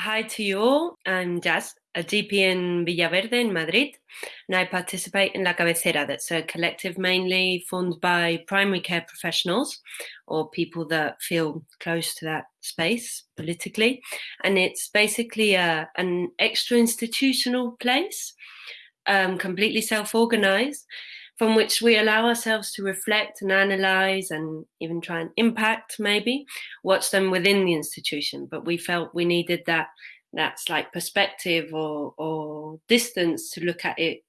hi to you all. I'm Jazz, a GP in Villaverde in Madrid, and I participate in La Cabecera. That's a collective mainly formed by primary care professionals or people that feel close to that space politically. And it's basically a, an extra institutional place, um, completely self organized, from which we allow ourselves to reflect and analyze and even try and impact maybe what's done within the institution. But we felt we needed that that's like perspective or or distance to look at it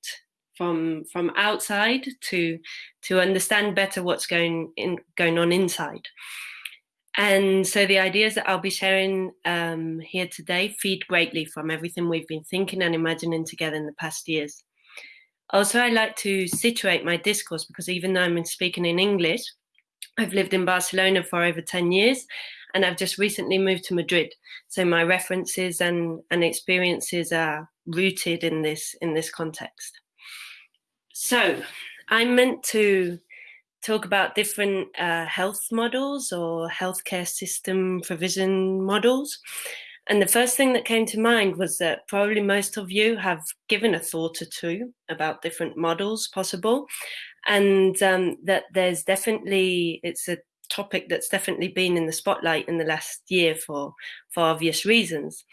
from from outside to to understand better what's going in going on inside. And so the ideas that I'll be sharing um, here today feed greatly from everything we've been thinking and imagining together in the past years. Also, I like to situate my discourse because even though I'm speaking in English, I've lived in Barcelona for over 10 years and I've just recently moved to Madrid. So my references and, and experiences are rooted in this in this context. So I'm meant to talk about different uh, health models or healthcare system provision models. And the first thing that came to mind was that probably most of you have given a thought or two about different models possible. And um, that there's definitely, it's a topic that's definitely been in the spotlight in the last year for, for obvious reasons.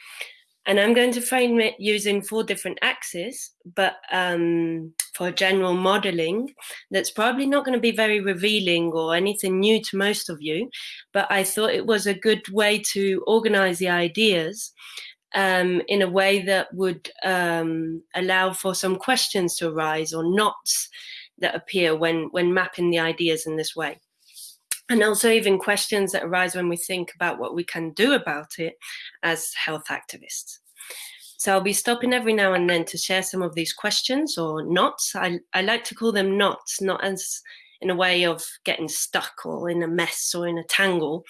And I'm going to frame it using four different axes, but um, for general modeling, that's probably not going to be very revealing or anything new to most of you. But I thought it was a good way to organize the ideas um, in a way that would um, allow for some questions to arise or knots that appear when, when mapping the ideas in this way and also even questions that arise when we think about what we can do about it as health activists. So I'll be stopping every now and then to share some of these questions or knots. I, I like to call them knots, not as in a way of getting stuck or in a mess or in a tangle,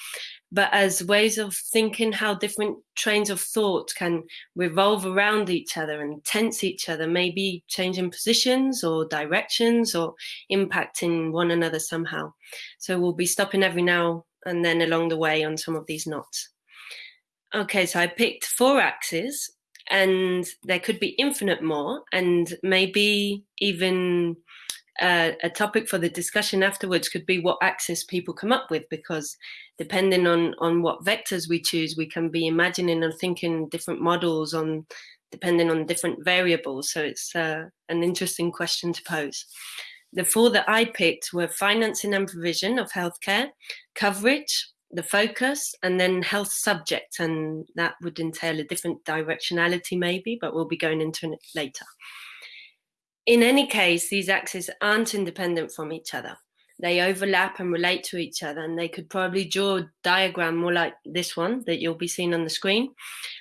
but as ways of thinking how different trains of thought can revolve around each other and tense each other, maybe changing positions or directions or impacting one another somehow. So we'll be stopping every now and then along the way on some of these knots. Okay, so I picked four axes and there could be infinite more and maybe even uh, a topic for the discussion afterwards could be what axis people come up with because depending on on what vectors we choose we can be imagining and thinking different models on depending on different variables. So it's uh, an interesting question to pose. The four that i picked were financing and provision of healthcare coverage the focus and then health subject and that would entail a different directionality maybe but we'll be going into it later in any case these axes aren't independent from each other they overlap and relate to each other and they could probably draw a diagram more like this one that you'll be seeing on the screen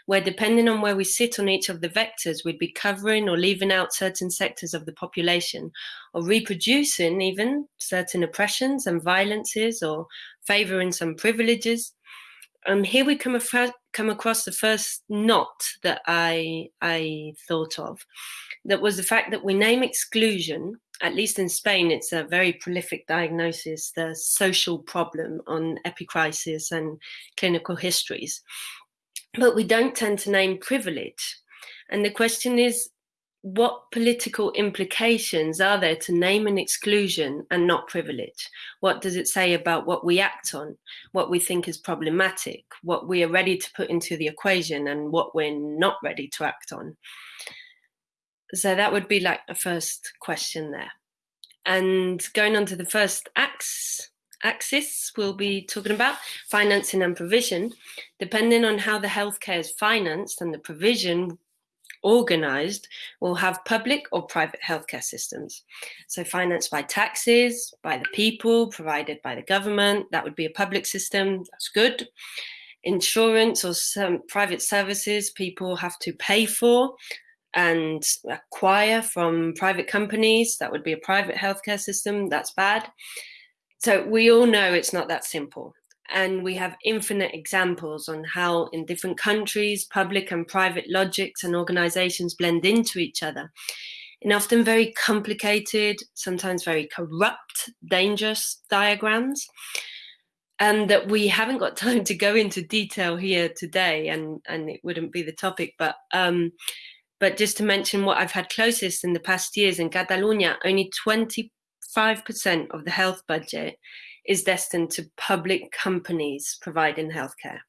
where depending on where we sit on each of the vectors we'd be covering or leaving out certain sectors of the population or reproducing even certain oppressions and violences or favoring some privileges. And here we come, come across the first knot that I, I thought of. That was the fact that we name exclusion, at least in Spain, it's a very prolific diagnosis, the social problem on epicrisis and clinical histories. But we don't tend to name privilege. And the question is, what political implications are there to name an exclusion and not privilege? What does it say about what we act on, what we think is problematic, what we are ready to put into the equation, and what we're not ready to act on? So that would be like a first question there. And going on to the first ax, axis, we'll be talking about financing and provision. Depending on how the healthcare is financed and the provision organized will have public or private healthcare systems. So financed by taxes, by the people, provided by the government, that would be a public system, that's good. Insurance or some private services people have to pay for and acquire from private companies, that would be a private healthcare system, that's bad. So we all know it's not that simple and we have infinite examples on how in different countries public and private logics and organizations blend into each other in often very complicated sometimes very corrupt dangerous diagrams and that we haven't got time to go into detail here today, and and it wouldn't be the topic, but um, but just to mention what I've had closest in the past years in Catalonia, only 25% of the health budget is destined to public companies providing healthcare.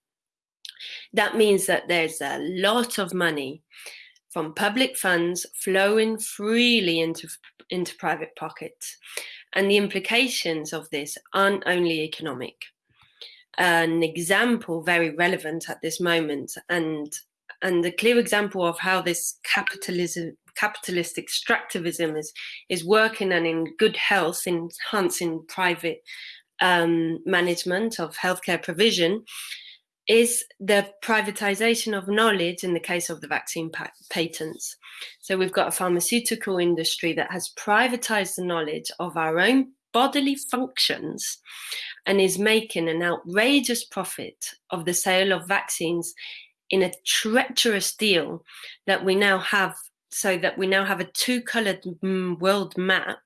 That means that there's a lot of money from public funds flowing freely into, into private pockets. And the implications of this aren't only economic. An example very relevant at this moment and and a clear example of how this capitalism capitalist extractivism is is working and in good health enhancing private um, management of healthcare provision is the privatization of knowledge in the case of the vaccine pa patents. So we've got a pharmaceutical industry that has privatized the knowledge of our own bodily functions and is making an outrageous profit of the sale of vaccines in a treacherous deal that we now have so that we now have a two colored mm, world map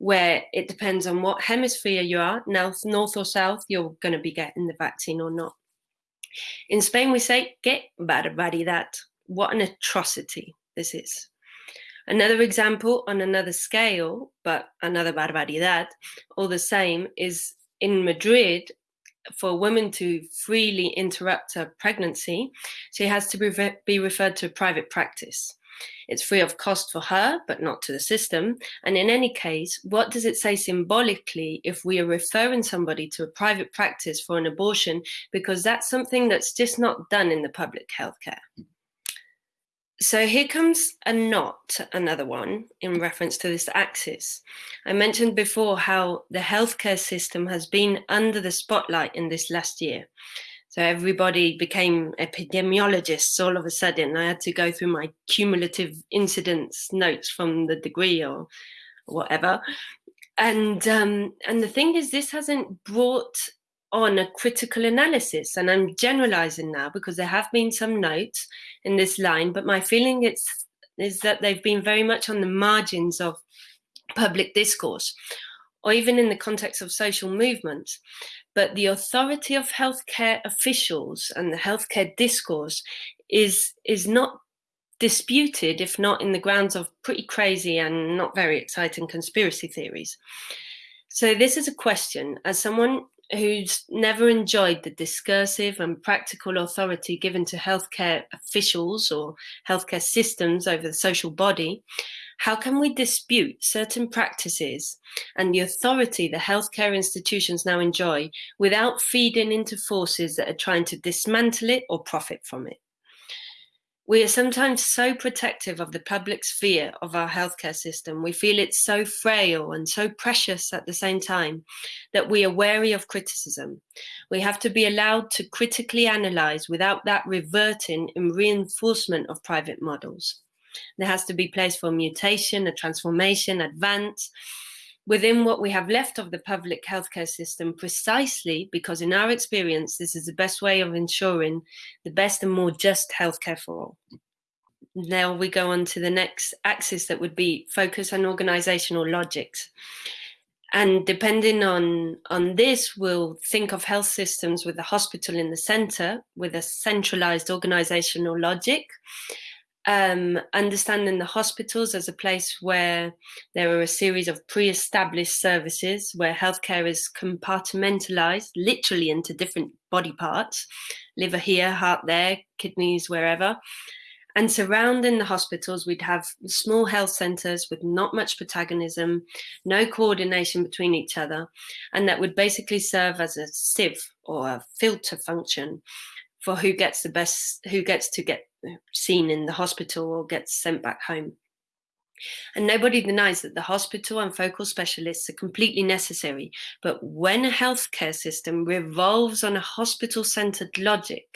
where it depends on what hemisphere you are, north, north or south, you're going to be getting the vaccine or not. In Spain, we say, que barbaridad. What an atrocity this is. Another example on another scale, but another barbaridad, all the same, is in Madrid, for a woman to freely interrupt her pregnancy, she has to be, be referred to a private practice. It's free of cost for her, but not to the system. And in any case, what does it say symbolically if we are referring somebody to a private practice for an abortion? Because that's something that's just not done in the public healthcare. So here comes a knot, another one, in reference to this axis. I mentioned before how the healthcare system has been under the spotlight in this last year. So everybody became epidemiologists all of a sudden. I had to go through my cumulative incidence notes from the degree or whatever. And um, and the thing is, this hasn't brought on a critical analysis. And I'm generalizing now because there have been some notes in this line, but my feeling it's, is that they've been very much on the margins of public discourse or even in the context of social movements. But the authority of healthcare officials and the healthcare discourse is, is not disputed, if not in the grounds of pretty crazy and not very exciting conspiracy theories. So this is a question, as someone who's never enjoyed the discursive and practical authority given to healthcare officials or healthcare systems over the social body, how can we dispute certain practices and the authority the healthcare institutions now enjoy without feeding into forces that are trying to dismantle it or profit from it? We are sometimes so protective of the public sphere of our healthcare system. We feel it's so frail and so precious at the same time that we are wary of criticism. We have to be allowed to critically analyze without that reverting in reinforcement of private models. There has to be place for mutation, a transformation, advance, within what we have left of the public healthcare system precisely because in our experience, this is the best way of ensuring the best and more just healthcare for all. Now we go on to the next axis that would be focus on organizational logics. And depending on, on this, we'll think of health systems with the hospital in the center, with a centralized organizational logic um, understanding the hospitals as a place where there are a series of pre-established services where healthcare is compartmentalized literally into different body parts, liver here, heart there, kidneys wherever. And surrounding the hospitals, we'd have small health centers with not much protagonism, no coordination between each other, and that would basically serve as a sieve or a filter function for who gets the best, who gets to get seen in the hospital or gets sent back home. And nobody denies that the hospital and focal specialists are completely necessary. But when a healthcare system revolves on a hospital centered logic,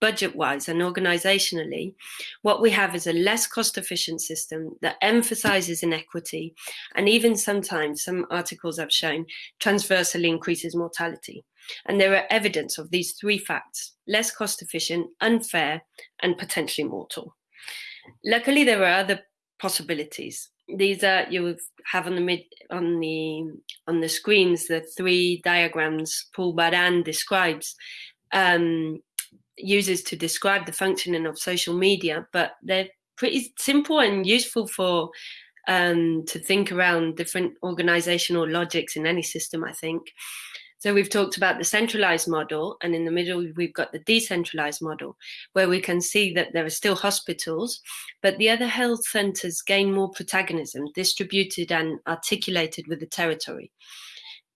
budget wise and organizationally, what we have is a less cost efficient system that emphasizes inequity and even sometimes, some articles have shown, transversely increases mortality. And there are evidence of these three facts, less cost efficient, unfair, and potentially mortal. Luckily, there are other possibilities. these are you have on the mid on the on the screens the three diagrams Paul Baran describes um, uses to describe the functioning of social media, but they're pretty simple and useful for um, to think around different organizational logics in any system, I think. So we've talked about the centralized model, and in the middle, we've got the decentralized model, where we can see that there are still hospitals, but the other health centers gain more protagonism, distributed and articulated with the territory.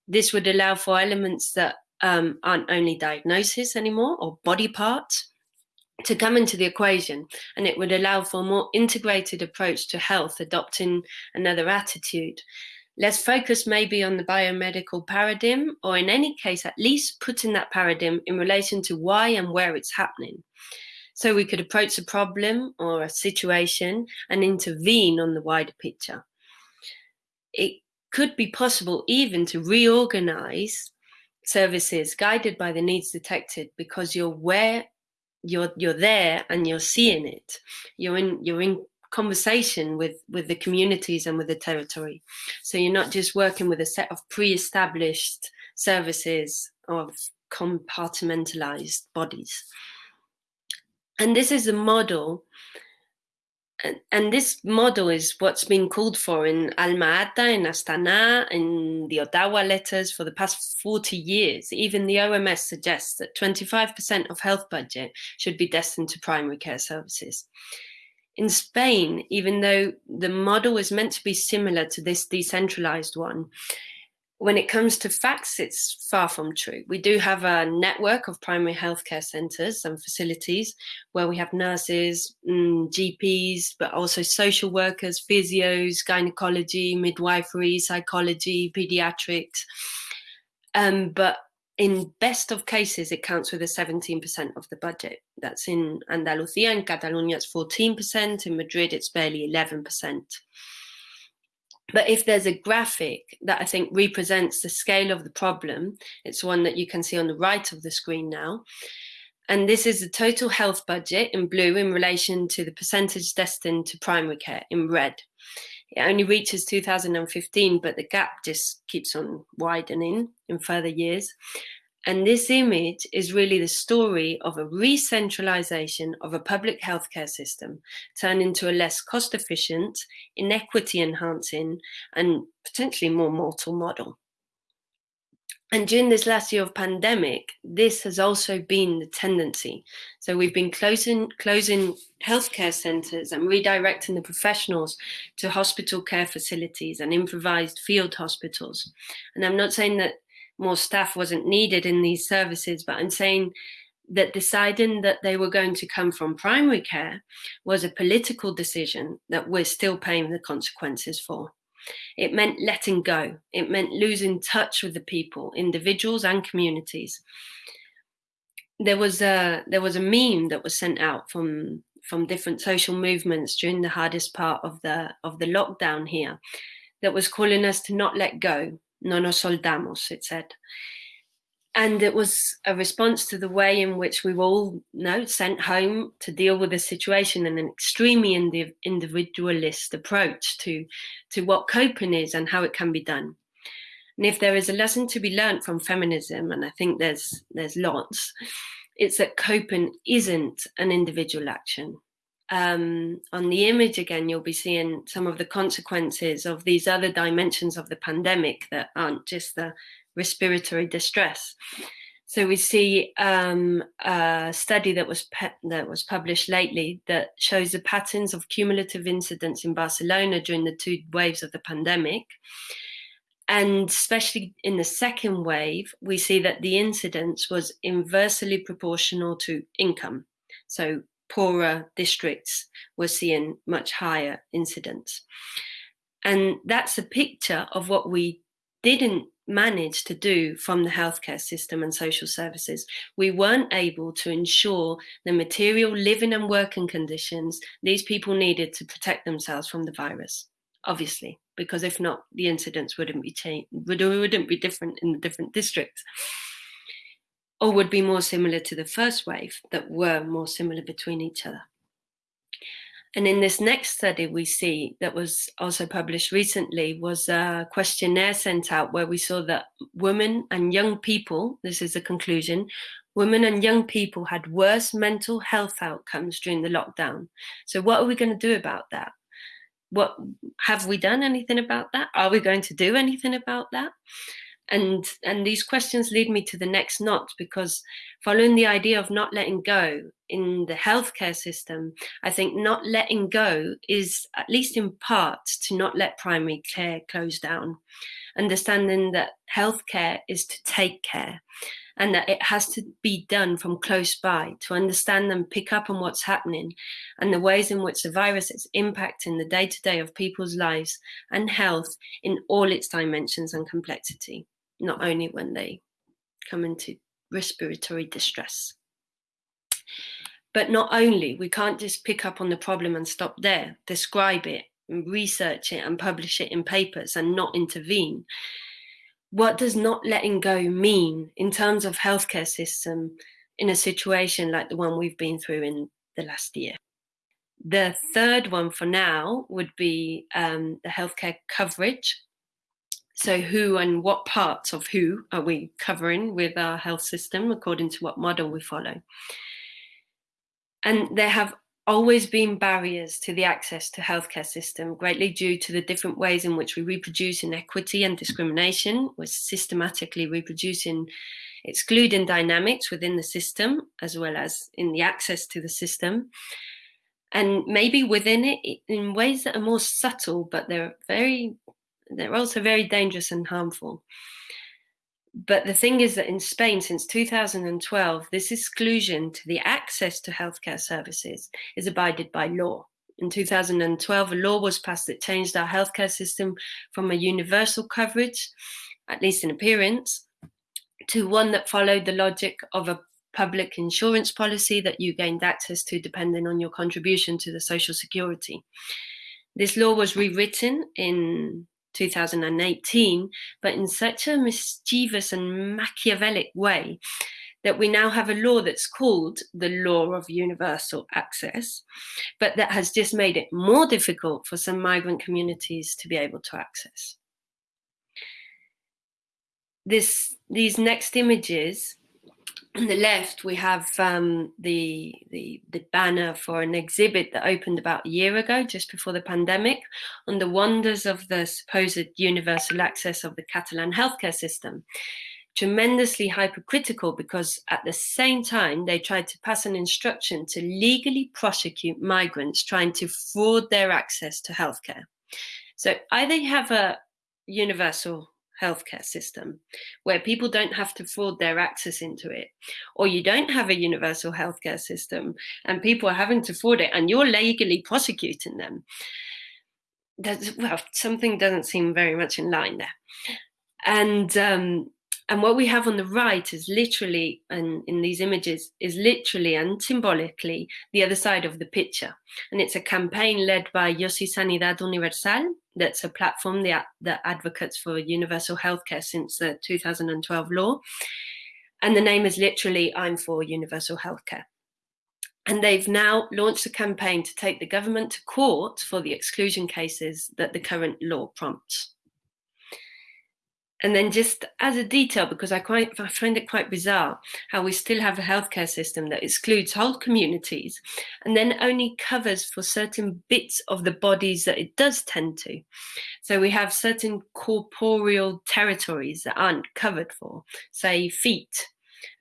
This would allow for elements that um, aren't only diagnosis anymore or body parts to come into the equation and it would allow for a more integrated approach to health adopting another attitude less focus maybe on the biomedical paradigm or in any case at least putting that paradigm in relation to why and where it's happening. So we could approach a problem or a situation and intervene on the wider picture. It could be possible even to reorganize services guided by the needs detected because you're where you're you're there and you're seeing it. You're in you're in conversation with with the communities and with the territory so you're not just working with a set of pre-established services of compartmentalized bodies and this is a model and, and this model is what's been called for in Alma-Ata, in Astana, in the Ottawa letters for the past 40 years. Even the OMS suggests that 25% of health budget should be destined to primary care services. In Spain, even though the model is meant to be similar to this decentralized one, when it comes to facts, it's far from true. We do have a network of primary healthcare centres and facilities where we have nurses, mm, GPs, but also social workers, physios, gynecology, midwifery, psychology, pediatrics. Um, but in best of cases, it counts with a 17% of the budget. That's in Andalusia, in Catalonia, it's 14%, in Madrid, it's barely 11%. But if there's a graphic that I think represents the scale of the problem, it's one that you can see on the right of the screen now. And this is the total health budget in blue in relation to the percentage destined to primary care in red. It only reaches 2015, but the gap just keeps on widening in further years. And this image is really the story of a re-centralization of a public healthcare system turned into a less cost efficient, inequity enhancing, and potentially more mortal model. And during this last year of pandemic, this has also been the tendency. So we've been closing closing healthcare centres and redirecting the professionals to hospital care facilities and improvised field hospitals. And I'm not saying that more staff wasn't needed in these services, but I'm saying that deciding that they were going to come from primary care was a political decision that we're still paying the consequences for. It meant letting go. It meant losing touch with the people, individuals and communities. There was a there was a meme that was sent out from from different social movements during the hardest part of the of the lockdown here that was calling us to not let go, no nos soltamos, it said. And it was a response to the way in which we were all you know, sent home to deal with the situation and an extremely individualist approach to, to what coping is and how it can be done. And if there is a lesson to be learned from feminism, and I think there's there's lots, it's that coping isn't an individual action um, on the image again, you'll be seeing some of the consequences of these other dimensions of the pandemic that aren't just the respiratory distress. So we see um, a study that was that was published lately that shows the patterns of cumulative incidence in Barcelona during the two waves of the pandemic. And especially in the second wave, we see that the incidence was inversely proportional to income. So poorer districts were seeing much higher incidence. And that's a picture of what we didn't manage to do from the healthcare system and social services. We weren't able to ensure the material living and working conditions these people needed to protect themselves from the virus, obviously, because if not, the incidence wouldn't be changed, wouldn't be different in the different districts or would be more similar to the first wave that were more similar between each other. And in this next study, we see that was also published recently was a questionnaire sent out where we saw that women and young people, this is a conclusion, women and young people had worse mental health outcomes during the lockdown. So what are we going to do about that? What have we done anything about that? Are we going to do anything about that? And and these questions lead me to the next knot because following the idea of not letting go in the healthcare system i think not letting go is at least in part to not let primary care close down. Understanding that healthcare is to take care and that it has to be done from close by to understand and pick up on what's happening and the ways in which the virus is impacting the day to day of people's lives and health in all its dimensions and complexity not only when they come into respiratory distress. But not only, we can't just pick up on the problem and stop there, describe it, research it, and publish it in papers and not intervene. What does not letting go mean in terms of healthcare system in a situation like the one we've been through in the last year? The third one for now would be um, the healthcare coverage so, who and what parts of who are we covering with our health system according to what model we follow? And there have always been barriers to the access to healthcare system, greatly due to the different ways in which we reproduce inequity and discrimination. We're systematically reproducing excluding dynamics within the system, as well as in the access to the system. And maybe within it in ways that are more subtle, but they're very they're also very dangerous and harmful. But the thing is that in Spain, since 2012, this exclusion to the access to healthcare services is abided by law. In 2012, a law was passed that changed our healthcare system from a universal coverage, at least in appearance, to one that followed the logic of a public insurance policy that you gained access to depending on your contribution to the social security. This law was rewritten in 2018, but in such a mischievous and Machiavellic way that we now have a law that's called the law of universal access, but that has just made it more difficult for some migrant communities to be able to access. This, these next images on the left, we have um, the, the, the banner for an exhibit that opened about a year ago, just before the pandemic, on the wonders of the supposed universal access of the Catalan healthcare system. Tremendously hypercritical because at the same time they tried to pass an instruction to legally prosecute migrants trying to fraud their access to healthcare. So either you have a universal healthcare system where people don't have to fraud their access into it or you don't have a universal healthcare system and people are having to fraud it and you're legally prosecuting them. That's well something doesn't seem very much in line there. And um, and what we have on the right is literally, and in these images, is literally and symbolically the other side of the picture. And it's a campaign led by Yo Sí Sanidad Universal, that's a platform that, that advocates for universal healthcare since the 2012 law. And the name is literally I'm for Universal Healthcare. And they've now launched a campaign to take the government to court for the exclusion cases that the current law prompts and then just as a detail, because I quite I find it quite bizarre how we still have a healthcare system that excludes whole communities and then only covers for certain bits of the bodies that it does tend to. So we have certain corporeal territories that aren't covered for, say feet.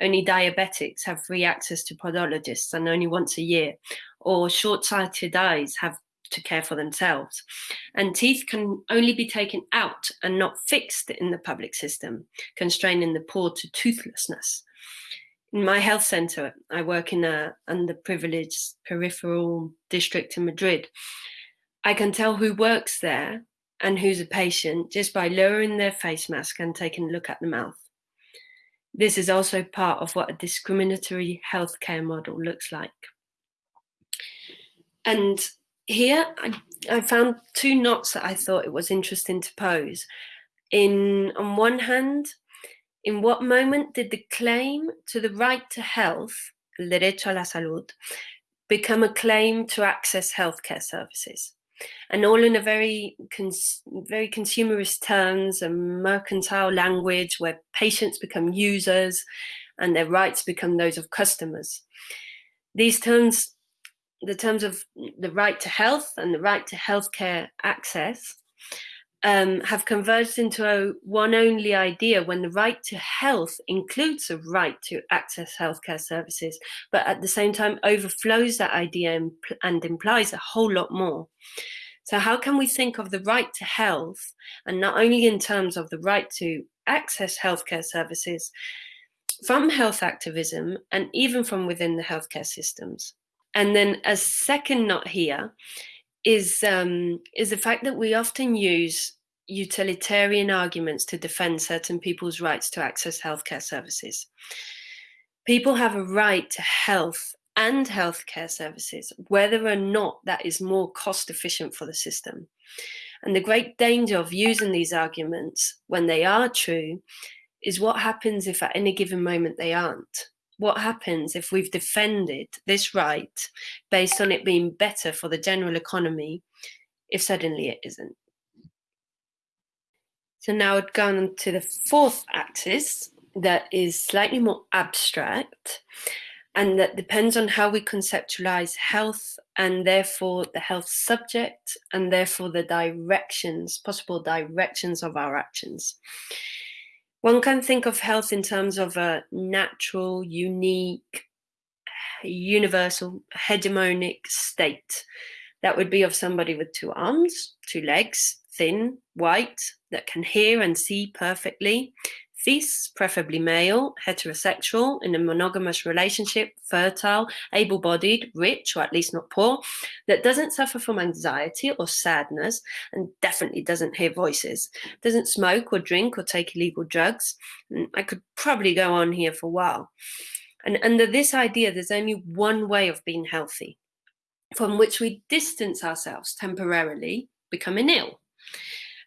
Only diabetics have free access to podologists and only once a year, or short-sighted eyes have to care for themselves. And teeth can only be taken out and not fixed in the public system, constraining the poor to toothlessness. In my health center, I work in a underprivileged peripheral district in Madrid. I can tell who works there and who's a patient just by lowering their face mask and taking a look at the mouth. This is also part of what a discriminatory healthcare model looks like. And here I, I found two knots that I thought it was interesting to pose. In on one hand, in what moment did the claim to the right to health, el derecho a la salud, become a claim to access healthcare services. And all in a very, cons- very consumerist terms and mercantile language where patients become users and their rights become those of customers. These terms, the terms of the right to health and the right to healthcare access, um, have converged into a one only idea when the right to health includes a right to access healthcare services, but at the same time overflows that idea and, and implies a whole lot more. So, how can we think of the right to health, and not only in terms of the right to access healthcare services, from health activism and even from within the healthcare systems? And then, a second note here is um, is the fact that we often use utilitarian arguments to defend certain people's rights to access healthcare services. People have a right to health and healthcare services, whether or not that is more cost efficient for the system. And the great danger of using these arguments when they are true is what happens if at any given moment they aren't what happens if we've defended this right based on it being better for the general economy if suddenly it isn't? So now I'd gone to the fourth axis that is slightly more abstract and that depends on how we conceptualize health and therefore the health subject and therefore the directions, possible directions of our actions. One can think of health in terms of a natural, unique, universal, hegemonic state. That would be of somebody with two arms, two legs, thin, white, that can hear and see perfectly, cis, preferably male, heterosexual, in a monogamous relationship, fertile, able bodied, rich, or at least not poor, that doesn't suffer from anxiety or sadness, and definitely doesn't hear voices, doesn't smoke or drink or take illegal drugs. Mm, I could probably go on here for a while. And under this idea, there's only one way of being healthy, from which we distance ourselves temporarily, becoming ill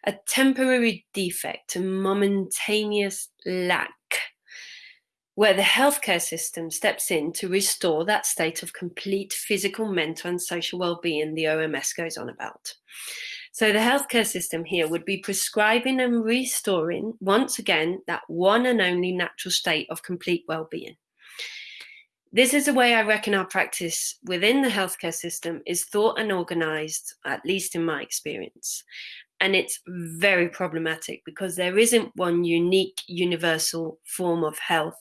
a temporary defect, a momentaneous lack, where the healthcare system steps in to restore that state of complete physical, mental, and social well-being the OMS goes on about. So the healthcare system here would be prescribing and restoring once again that one and only natural state of complete well-being. This is the way I reckon our practice within the healthcare system is thought and organized, at least in my experience. And it's very problematic because there isn't one unique universal form of health.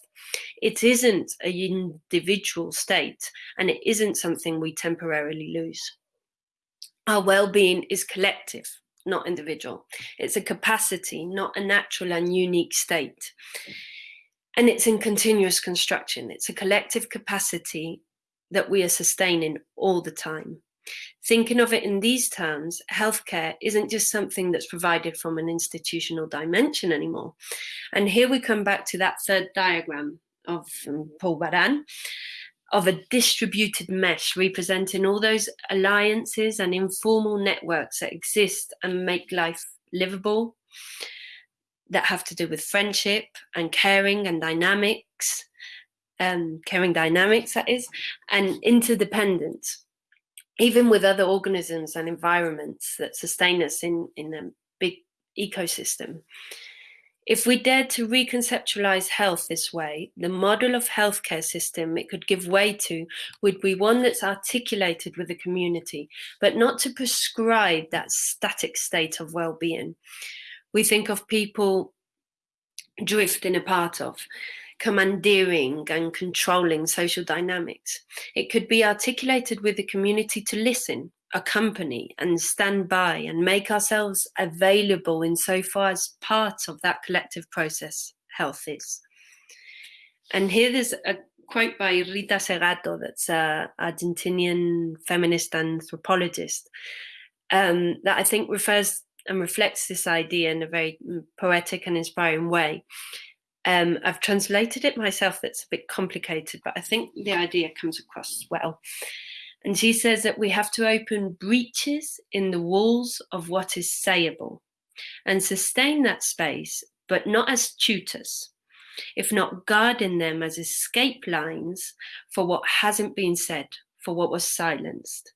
It isn't an individual state and it isn't something we temporarily lose. Our well being is collective, not individual. It's a capacity, not a natural and unique state. And it's in continuous construction. It's a collective capacity that we are sustaining all the time. Thinking of it in these terms, healthcare isn't just something that's provided from an institutional dimension anymore. And here we come back to that third diagram of um, Paul Baran of a distributed mesh representing all those alliances and informal networks that exist and make life livable that have to do with friendship and caring and dynamics um, caring dynamics that is and interdependence even with other organisms and environments that sustain us in, in a big ecosystem. If we dared to reconceptualize health this way, the model of healthcare system it could give way to would be one that's articulated with the community, but not to prescribe that static state of well-being. We think of people drifting apart of commandeering and controlling social dynamics. It could be articulated with the community to listen, accompany, and stand by and make ourselves available insofar as part of that collective process health is. And here there's a quote by Rita Segato, that's an Argentinian feminist anthropologist, um, that I think refers and reflects this idea in a very poetic and inspiring way. Um, I've translated it myself, that's a bit complicated, but I think the idea comes across well. And she says that we have to open breaches in the walls of what is sayable and sustain that space, but not as tutors, if not guarding them as escape lines for what hasn't been said, for what was silenced.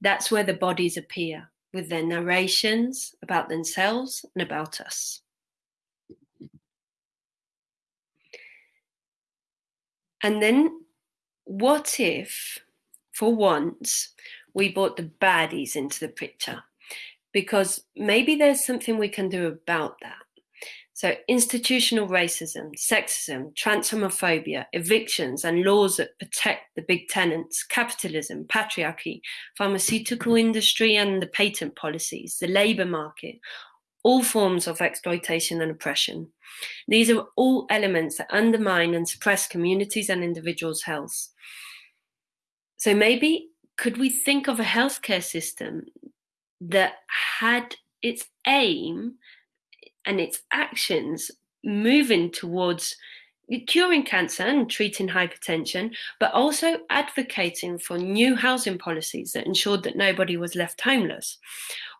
That's where the bodies appear, with their narrations about themselves and about us. And then, what if, for once, we brought the baddies into the picture? Because maybe there's something we can do about that. So, institutional racism, sexism, transhomophobia, evictions, and laws that protect the big tenants, capitalism, patriarchy, pharmaceutical industry, and the patent policies, the labor market, all forms of exploitation and oppression. These are all elements that undermine and suppress communities and individuals' health. So, maybe could we think of a healthcare system that had its aim and its actions moving towards curing cancer and treating hypertension, but also advocating for new housing policies that ensured that nobody was left homeless,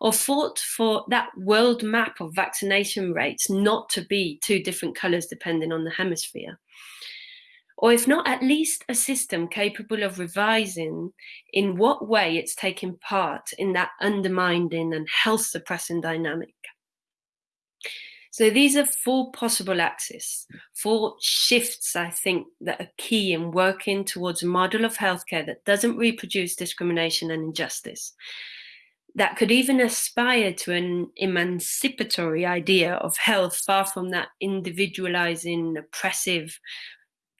or fought for that world map of vaccination rates not to be two different colours depending on the hemisphere. Or if not, at least a system capable of revising in what way it's taking part in that undermining and health suppressing dynamic. So these are four possible axes, four shifts, I think, that are key in working towards a model of healthcare that doesn't reproduce discrimination and injustice. That could even aspire to an emancipatory idea of health far from that individualizing, oppressive,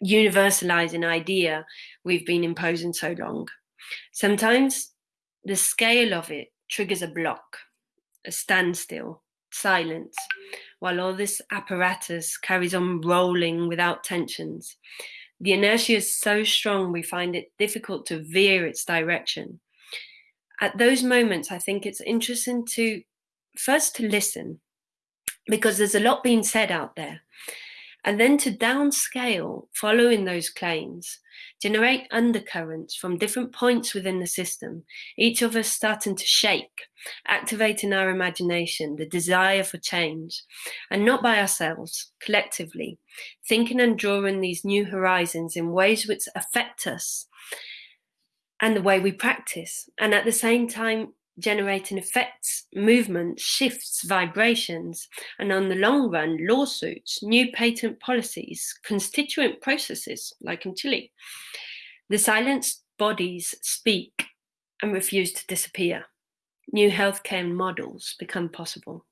universalizing idea we've been imposing so long. Sometimes the scale of it triggers a block, a standstill, silence, while all this apparatus carries on rolling without tensions. The inertia is so strong we find it difficult to veer its direction. At those moments, I think it's interesting to first to listen because there's a lot being said out there and then to downscale following those claims, generate undercurrents from different points within the system, each of us starting to shake, activating our imagination, the desire for change, and not by ourselves, collectively, thinking and drawing these new horizons in ways which affect us and the way we practice, and at the same time, generating effects, movements, shifts, vibrations, and on the long run, lawsuits, new patent policies, constituent processes, like in Chile. The silenced bodies speak and refuse to disappear. New healthcare models become possible.